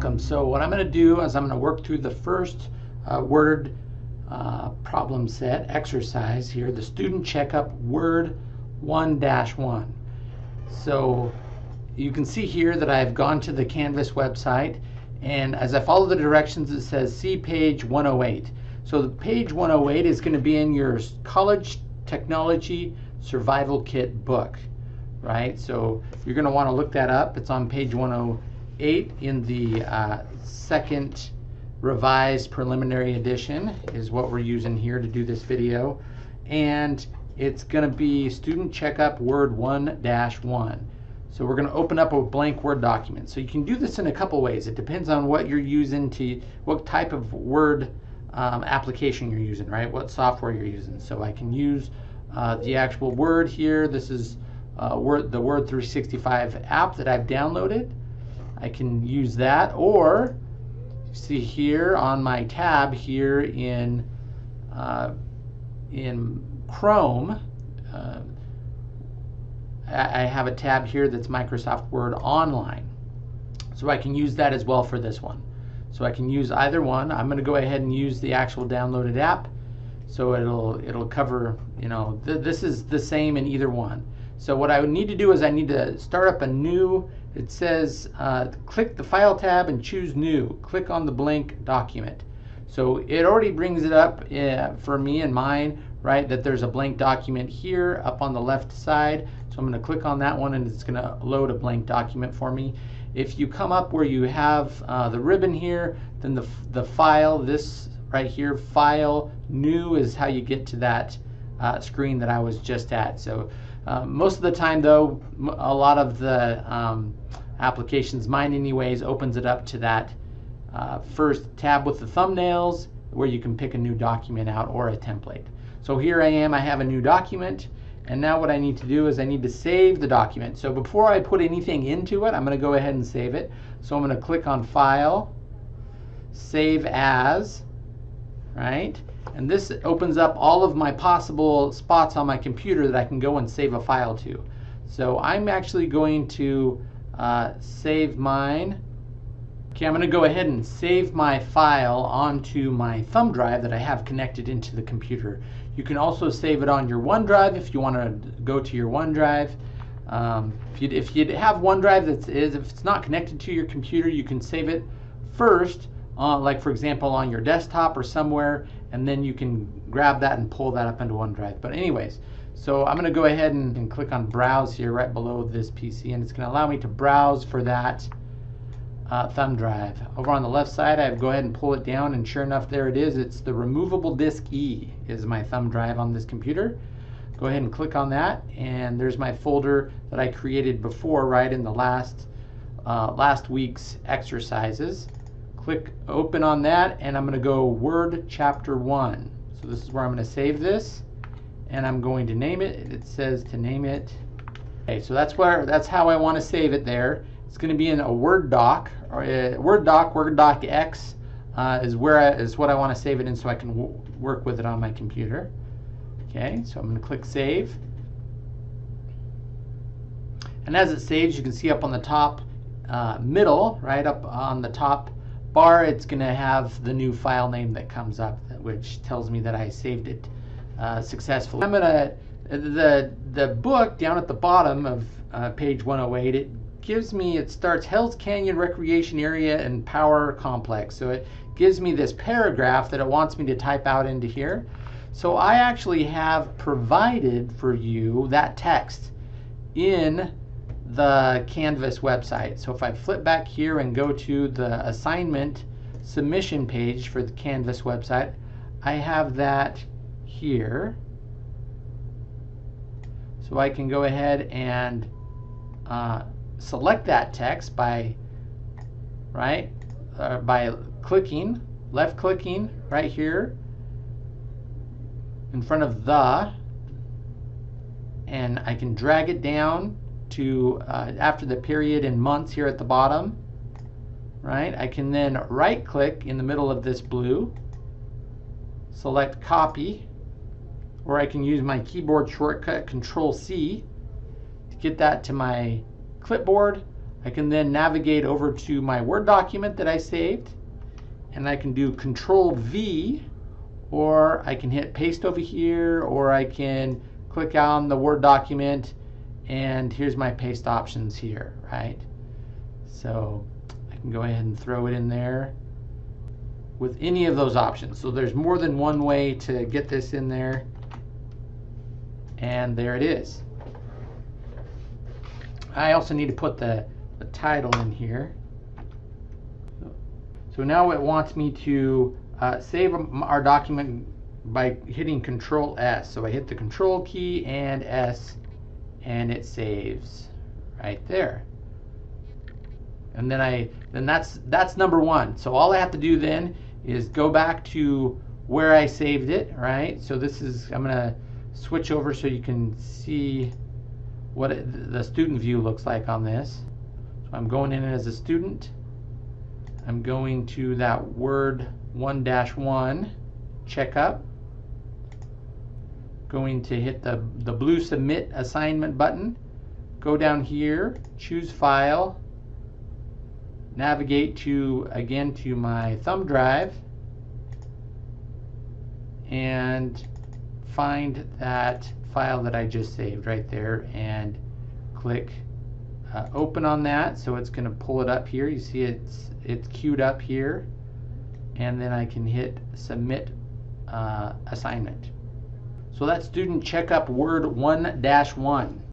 welcome. So what I'm going to do is I'm going to work through the first uh, word uh, problem set exercise here, the student checkup word 1-1. So you can see here that I've gone to the Canvas website and as I follow the directions it says see page 108. So the page 108 is going to be in your college technology survival kit book, right? So you're going to want to look that up. It's on page 108 in the uh, second revised preliminary edition is what we're using here to do this video. And it's going to be student checkup word 1-1. So we're going to open up a blank Word document. So you can do this in a couple ways. It depends on what you're using to, what type of Word um, application you're using, right? What software you're using. So I can use uh, the actual Word here. This is uh, Word, the Word 365 app that I've downloaded. I can use that or see here on my tab here in uh, in Chrome uh, I have a tab here that's Microsoft Word Online so I can use that as well for this one so I can use either one. I'm going to go ahead and use the actual downloaded app. So it'll it'll cover, you know, th this is the same in either one. So what I would need to do is I need to start up a new, it says uh, click the file tab and choose new. Click on the blank document. So it already brings it up uh, for me and mine, right, that there's a blank document here up on the left side. So I'm going to click on that one and it's going to load a blank document for me. If you come up where you have uh, the ribbon here, then the, the file, this right here, file, new is how you get to that uh, screen that I was just at. So uh, most of the time though, a lot of the um, applications, mine anyways, opens it up to that uh, first tab with the thumbnails where you can pick a new document out or a template. So here I am, I have a new document. And now what I need to do is I need to save the document. So before I put anything into it, I'm going to go ahead and save it. So I'm going to click on File, Save As, right? And this opens up all of my possible spots on my computer that I can go and save a file to. So I'm actually going to uh, save mine. Okay, I'm going to go ahead and save my file onto my thumb drive that I have connected into the computer. You can also save it on your OneDrive if you want to go to your OneDrive. Um, if, you, if you have OneDrive that is, if it's not connected to your computer, you can save it first, uh, like for example on your desktop or somewhere, and then you can grab that and pull that up into OneDrive. But anyways, so I'm going to go ahead and, and click on Browse here right below this PC, and it's going to allow me to browse for that uh, thumb drive. Over on the left side, I go ahead and pull it down, and sure enough, there it is. It's the removable disk E is my thumb drive on this computer. Go ahead and click on that, and there's my folder that I created before, right in the last uh, last week's exercises. Click open on that, and I'm going to go Word Chapter 1. So this is where I'm going to save this, and I'm going to name it. It says to name it. Okay, so that's where that's how I want to save it there. It's going to be in a Word doc, or a Word doc, Word doc X uh, is where I, is what I want to save it in so I can work with it on my computer. Okay, so I'm going to click Save. And as it saves, you can see up on the top uh, middle, right up on the top bar, it's going to have the new file name that comes up, which tells me that I saved it uh, successfully. I'm going to, the, the book down at the bottom of uh, page 108, it gives me, it starts Hells Canyon Recreation Area and Power Complex. So it gives me this paragraph that it wants me to type out into here. So I actually have provided for you that text in the Canvas website. So if I flip back here and go to the assignment submission page for the Canvas website, I have that here. So I can go ahead and uh, select that text by right uh, by clicking left clicking right here in front of the and I can drag it down to uh, after the period in months here at the bottom right I can then right click in the middle of this blue select copy or I can use my keyboard shortcut control C to get that to my clipboard. I can then navigate over to my Word document that I saved and I can do Control V or I can hit paste over here or I can click on the Word document and here's my paste options here, right? So I can go ahead and throw it in there with any of those options. So there's more than one way to get this in there. And there it is. I also need to put the, the title in here. So now it wants me to uh, save our document by hitting Control S. So I hit the Control key and S and it saves right there. And then I then that's that's number one. So all I have to do then is go back to where I saved it, right? So this is I'm gonna switch over so you can see what it, the student view looks like on this. So I'm going in as a student. I'm going to that Word 1-1 checkup. Going to hit the, the blue Submit Assignment button. Go down here, choose File, navigate to, again, to my thumb drive, and find that file that I just saved right there and click uh, open on that. So it's going to pull it up here. You see it's it's queued up here. And then I can hit submit uh, assignment so that's student checkup word 1-1